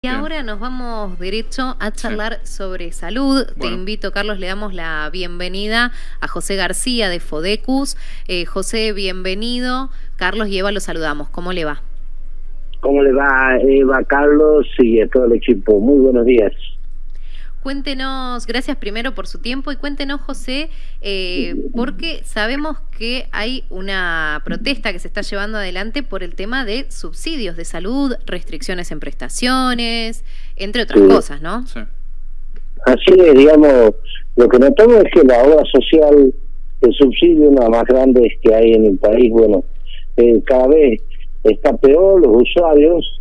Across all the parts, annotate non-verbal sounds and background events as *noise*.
Y ahora nos vamos derecho a charlar sobre salud. Te invito, Carlos, le damos la bienvenida a José García de Fodecus. Eh, José, bienvenido. Carlos y Eva, lo saludamos. ¿Cómo le va? ¿Cómo le va, Eva, Carlos y a todo el equipo? Muy buenos días. Cuéntenos, gracias primero por su tiempo y cuéntenos, José, eh, porque sabemos que hay una protesta que se está llevando adelante por el tema de subsidios de salud, restricciones en prestaciones, entre otras cosas, ¿no? Sí. Así es, digamos, lo que notamos es que la obra social, el subsidio, una más grande que hay en el país, bueno, eh, cada vez está peor, los usuarios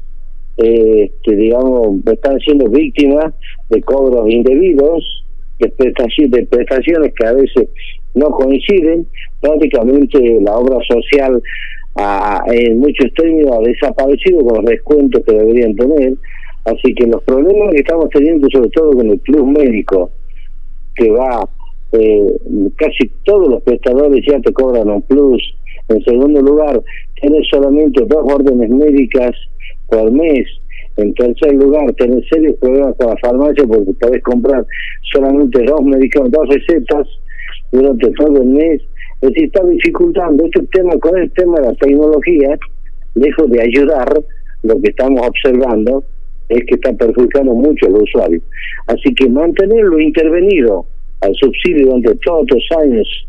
eh, que digamos están siendo víctimas de cobros indebidos, de prestaciones, de prestaciones que a veces no coinciden, prácticamente la obra social en muchos términos ha desaparecido con los descuentos que deberían tener, así que los problemas que estamos teniendo sobre todo con el plus médico, que va, eh, casi todos los prestadores ya te cobran un plus, en segundo lugar, tienes solamente dos órdenes médicas por mes. En tercer lugar, tener serios problemas con la farmacia porque podés comprar solamente dos medicamentos, dos recetas durante todo el mes. Es decir, está dificultando este tema con el tema de la tecnología, lejos de ayudar, lo que estamos observando es que está perjudicando mucho al usuario. Así que mantenerlo intervenido al subsidio durante todos los años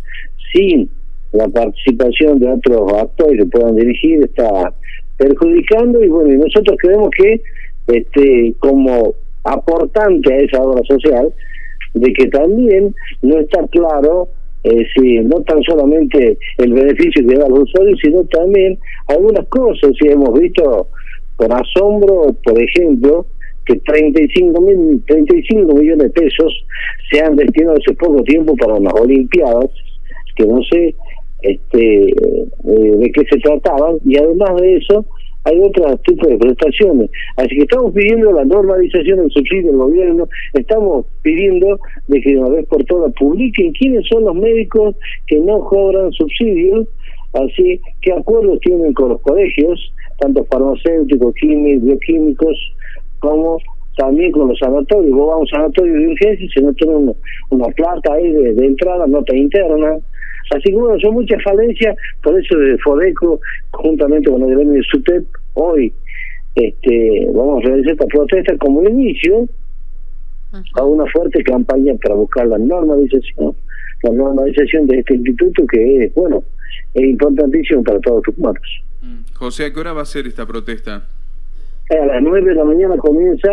sin la participación de otros actores que puedan dirigir está perjudicando y bueno, nosotros creemos que este como aportante a esa obra social, de que también no está claro eh, si no tan solamente el beneficio que da al usuario, sino también algunas cosas. Si hemos visto con asombro, por ejemplo, que 35, mil, 35 millones de pesos se han destinado hace poco tiempo para las Olimpiadas, que no sé este, eh, de qué se trataban y además de eso hay otros tipos de prestaciones. Así que estamos pidiendo la normalización del subsidio del gobierno, estamos pidiendo de que una vez por todas publiquen quiénes son los médicos que no cobran subsidios, así qué acuerdos tienen con los colegios, tanto farmacéuticos, químicos, bioquímicos, como también con los sanatorios. Vos vas a un sanatorio de urgencia y si no tienen una, una plata ahí de, entrada, nota interna, Así que bueno, son muchas falencias, por eso de Fodeco, juntamente con el gremio de SUTEP, hoy este, vamos a realizar esta protesta como inicio a una fuerte campaña para buscar la normalización, la normalización de este instituto que es, bueno, es importantísimo para todos los humanos. Mm. José, ¿a qué hora va a ser esta protesta? A las 9 de la mañana comienza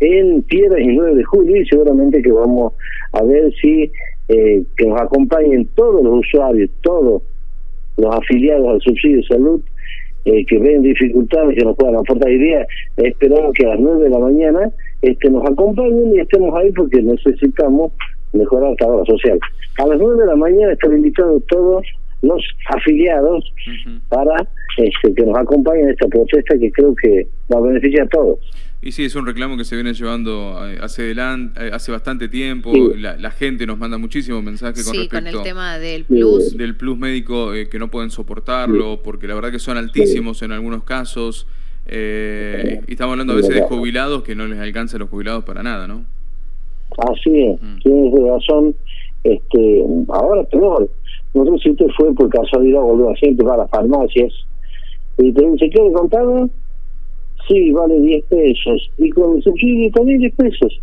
en Piedras y 9 de julio y seguramente que vamos a ver si eh, que nos acompañen todos los usuarios, todos los afiliados al subsidio de salud, eh, que ven dificultades, que nos puedan aportar ideas. Esperamos que a las 9 de la mañana este, nos acompañen y estemos ahí porque necesitamos mejorar la hora social. A las 9 de la mañana están invitados todos los afiliados para este, que nos acompañen en esta protesta que creo que va a beneficiar a todos. Y sí, es un reclamo que se viene llevando eh, hace, adelante, eh, hace bastante tiempo. La, gente nos manda muchísimos mensajes con respecto... con el tema del plus. Del plus médico eh, que no pueden soportarlo, porque la verdad que son altísimos en algunos casos. y estamos hablando a veces de jubilados que no les alcanza a los jubilados para nada, ¿no? Así es, mm. tienes razón. Este, ahora peor. No sé si usted fue por casualidad volvió a siempre para las farmacias y te dice, ¿qué le contaba? Sí, vale 10 pesos, y con el subsidio también 10 pesos.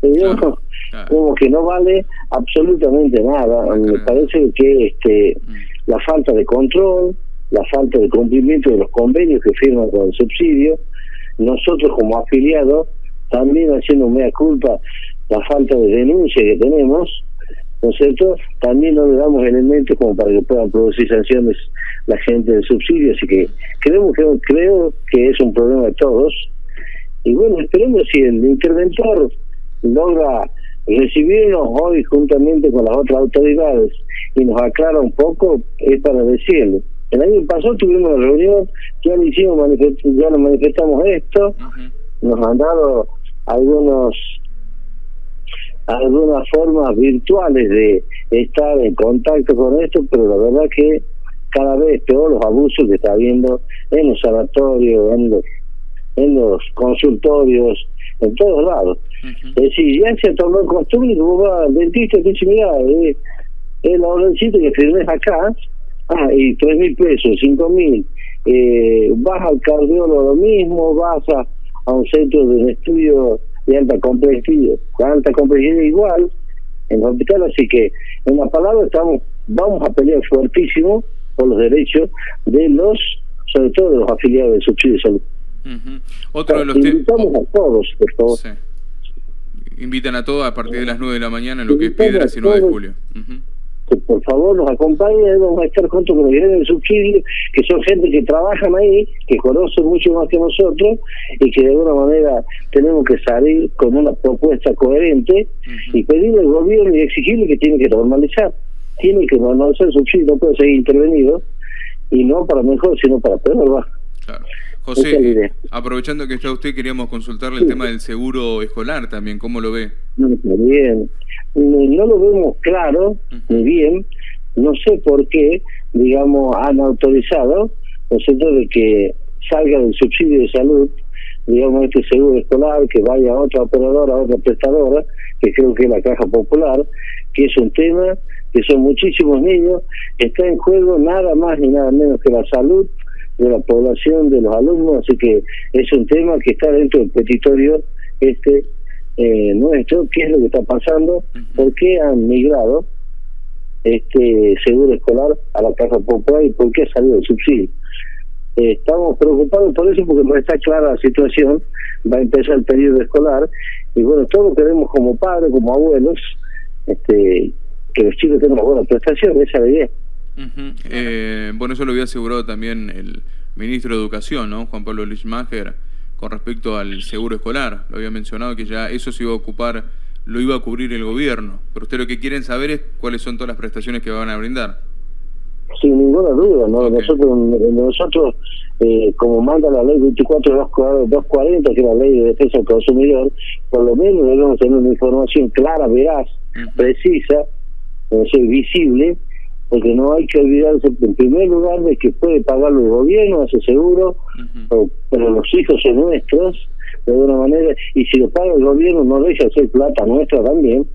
Pero *laughs* como que no vale absolutamente nada. Me parece que este mm. la falta de control, la falta de cumplimiento de los convenios que firman con el subsidio, nosotros como afiliados, también haciendo mea culpa la falta de denuncia que tenemos, ¿no es cierto? También no le damos elementos como para que puedan producir sanciones la gente del subsidio, así que creemos que creo que es un problema de todos. Y bueno, esperemos si el interventor logra recibirnos hoy juntamente con las otras autoridades y nos aclara un poco, es para decirle. El año pasado tuvimos una reunión, ya lo hicimos, ya nos manifestamos esto, nos han dado algunos algunas formas virtuales de estar en contacto con esto, pero la verdad que cada vez peor los abusos que está habiendo en los sanatorios, en los, en los consultorios, en todos lados. Es decir, ya se tomó en costumbre vos vas al dentista y te dice, mira, eh, el orden que firmes acá, ah, y tres mil pesos, cinco mil, eh, vas al cardiólogo lo mismo, vas a, a un centro de estudio alta complejidad, alta complejidad igual, en el hospital, así que en la palabra estamos, vamos a pelear fuertísimo por los derechos de los, sobre todo de los afiliados del subsidio de salud. Otro de los Invitamos a todos, por favor. Invitan a todos a partir de las 9 de la mañana en lo que es Piedras y 9 de julio que por favor nos acompañen, vamos a estar junto con los gerentes de subsidio, que son gente que trabajan ahí, que conocen mucho más que nosotros y que de alguna manera tenemos que salir con una propuesta coherente y pedirle al gobierno y exigirle que tiene que normalizar. Tiene que normalizar el subsidio, no puede seguir intervenido y no para mejor, sino para peor. Claro. José, aprovechando que está usted, queríamos consultarle el tema del seguro escolar también, ¿cómo lo ve? Bien, no lo vemos claro, ni bien, no sé por qué, digamos, han autorizado, ¿no es de que salga del subsidio de salud, digamos, este seguro escolar, que vaya a otra operadora, a otra prestadora, que creo que es la Caja Popular, que es un tema que son muchísimos niños, está en juego nada más ni nada menos que la salud de la población, de los alumnos, así que es un tema que está dentro del petitorio este eh, nuestro, qué es lo que está pasando, por qué han migrado este seguro escolar a la Casa Popular y por qué ha salido el subsidio. Eh, estamos preocupados por eso porque no está clara la situación, va a empezar el periodo escolar y bueno, todos queremos como padres, como abuelos, este que los chicos tengan buena prestación, esa es la idea. Eh, bueno, eso lo había asegurado también el ministro de Educación, ¿no? Juan Pablo Lichmacher con respecto al seguro escolar. Lo había mencionado que ya eso se iba a ocupar, lo iba a cubrir el gobierno. Pero usted lo que quieren saber es cuáles son todas las prestaciones que van a brindar. Sin ninguna duda, ¿no? Nosotros, nosotros eh, como manda la ley 24240, que es la ley de defensa del consumidor, por lo menos debemos tener una información clara, veraz, precisa, visible, porque no hay que olvidarse en primer lugar de que puede pagarlo el gobierno, ese seguro, pero los hijos son nuestros, de alguna manera, y si lo paga el gobierno no deja de ser plata nuestra también.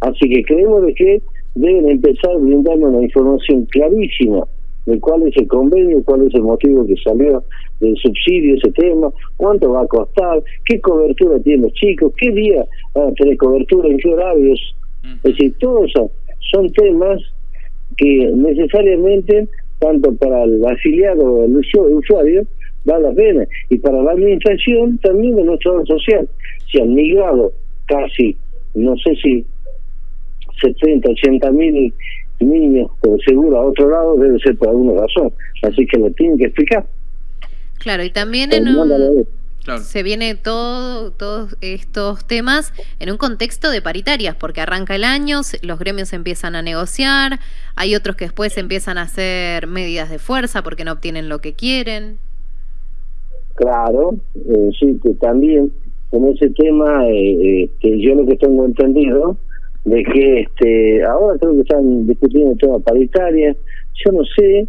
Así que creemos de que deben empezar brindando una información clarísima de cuál es el convenio, cuál es el motivo que salió del subsidio, ese tema, cuánto va a costar, qué cobertura tienen los chicos, qué día van a tener cobertura, en qué horarios. Es decir, todos son temas que necesariamente, tanto para el afiliado o el usuario, vale la pena. Y para la administración también de nuestra obra social. Se han migrado casi, no sé si 70, 80 mil niños, pero seguro a otro lado debe ser por alguna razón. Así que lo tienen que explicar. Claro, y también en un, se viene todo, todos estos temas en un contexto de paritarias, porque arranca el año, los gremios empiezan a negociar, hay otros que después empiezan a hacer medidas de fuerza porque no obtienen lo que quieren. Claro, eh, sí, que también en ese tema, eh, eh, que yo lo que tengo entendido, de que este ahora creo que están discutiendo el tema paritaria, yo no sé,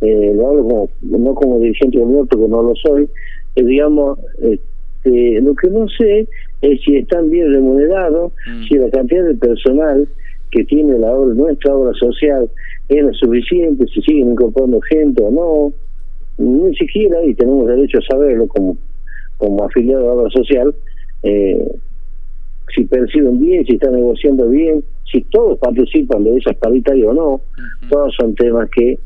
lo hablo como, no como dirigente del porque no lo soy, digamos, este, lo que no sé es si están bien remunerados, mm. si la cantidad de personal que tiene la obra, nuestra obra social es lo suficiente, si siguen incorporando gente o no, ni siquiera, y tenemos derecho a saberlo como, como afiliado a la obra social, eh, si perciben bien, si están negociando bien, si todos participan de esas paritarias o no, todos son temas que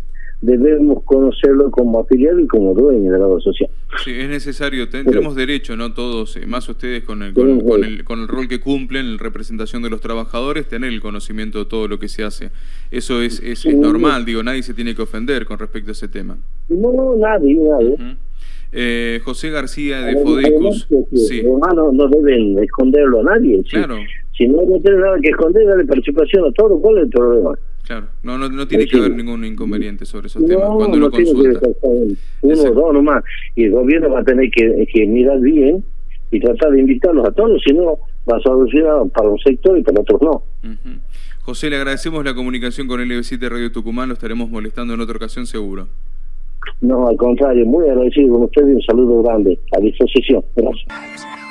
debemos conocerlo como afiliado y como dueño de la obra social. Sí, es necesario, tenemos derecho, ¿no? Todos, eh, más ustedes con el, con, el, con el rol que cumplen, en representación de los trabajadores, tener el conocimiento de todo lo que se hace. Eso es, es, normal, digo, nadie se tiene que ofender con respecto a ese tema. No, nadie, nadie. eh, José García de Fodecus. Sí. Hermanos no deben esconderlo a nadie. Claro. Si no, no tiene nada que esconder, dale participación a todo, ¿cuál es el problema? Claro, no, no, no tiene que haber ningún inconveniente sobre esos temas cuando lo consulta. Uno o dos nomás. Y el gobierno va a tener que, que, mirar bien y tratar de invitarlos a todos, si no, va a solucionar para un sector y para otros no. José, le agradecemos la comunicación con el LB7 Radio Tucumán, lo estaremos molestando en otra ocasión seguro. No, al contrario, muy agradecido con usted y un saludo grande. A disposición. Gracias.